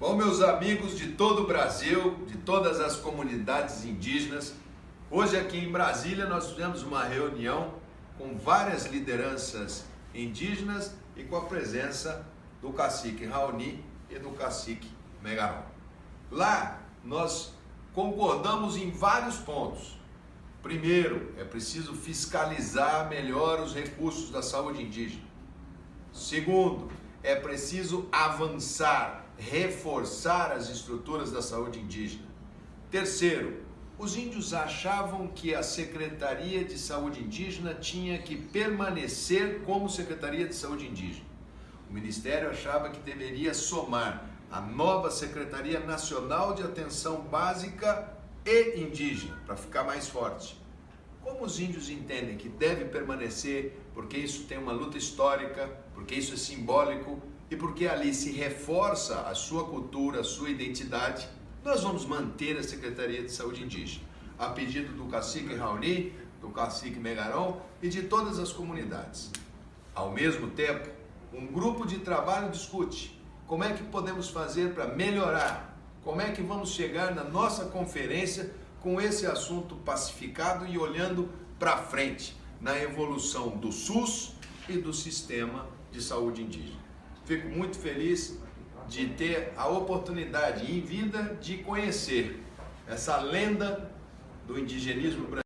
Bom, meus amigos de todo o Brasil, de todas as comunidades indígenas, hoje aqui em Brasília nós tivemos uma reunião com várias lideranças indígenas e com a presença do cacique Raoni e do cacique Megaron. Lá nós concordamos em vários pontos. Primeiro, é preciso fiscalizar melhor os recursos da saúde indígena. Segundo, é preciso avançar, reforçar as estruturas da saúde indígena. Terceiro, os índios achavam que a Secretaria de Saúde Indígena tinha que permanecer como Secretaria de Saúde Indígena. O Ministério achava que deveria somar a nova Secretaria Nacional de Atenção Básica e Indígena, para ficar mais forte. Como os índios entendem que deve permanecer, porque isso tem uma luta histórica, porque isso é simbólico e porque ali se reforça a sua cultura, a sua identidade, nós vamos manter a Secretaria de Saúde Indígena, a pedido do cacique Raoni, do cacique Megaron e de todas as comunidades. Ao mesmo tempo, um grupo de trabalho discute como é que podemos fazer para melhorar, como é que vamos chegar na nossa conferência com esse assunto pacificado e olhando para frente na evolução do SUS e do sistema de saúde indígena. Fico muito feliz de ter a oportunidade em vida de conhecer essa lenda do indigenismo brasileiro.